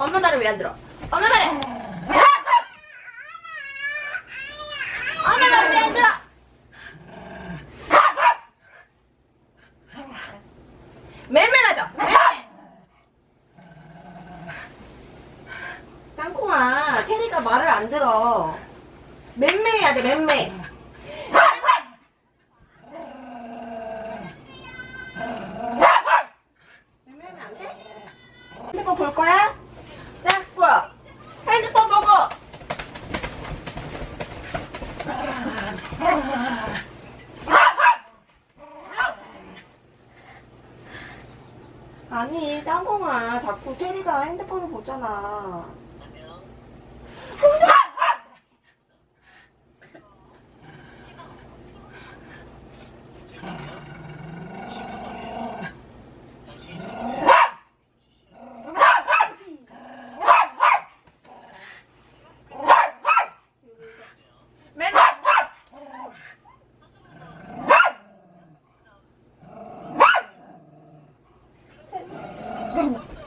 엄마 말을 왜 안 들어? 엄마 말을! 엄마 말을 왜 안 들어? 맴매하죠 맴매! 땅콩아, 테리가 말을 안 들어. 맴매해야 돼, 맴매. 맴매하면 안 돼? 핸드폰 볼 거야? 자, 꾸어. 핸드폰 보고. 아니, 땅콩아. 자꾸 테리가 핸드폰을 보잖아. perna.